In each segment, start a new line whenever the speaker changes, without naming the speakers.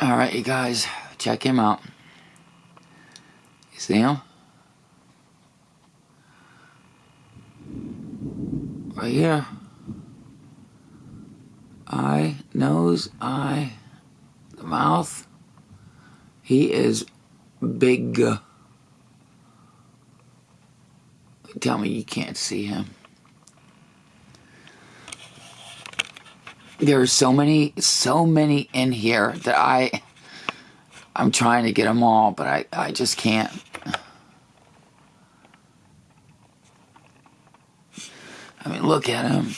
Alright, you guys, check him out. You see him? Right here. Eye, nose, eye, the mouth. He is big. Tell me you can't see him. There are so many, so many in here that I, I'm trying to get them all, but I, I just can't. I mean, look at them.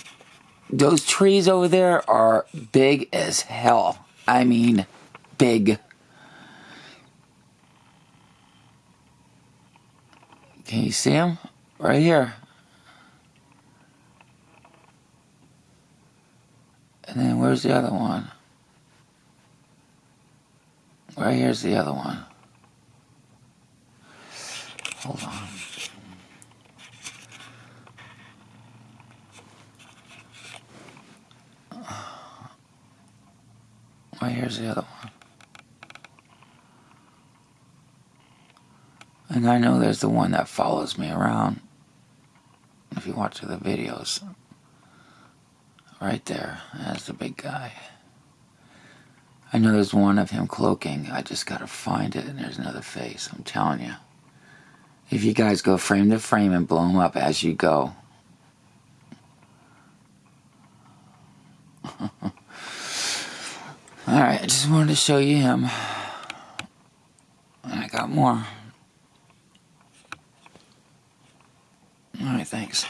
Those trees over there are big as hell. I mean, big. Can you see them? Right here. And then where's the other one? Right here's the other one. Hold on. Right here's the other one. And I know there's the one that follows me around. If you watch the videos. Right there. That's the big guy. I know there's one of him cloaking. I just gotta find it, and there's another face. I'm telling you. If you guys go frame to frame and blow him up as you go. Alright, I just wanted to show you him. And I got more. Alright, thanks.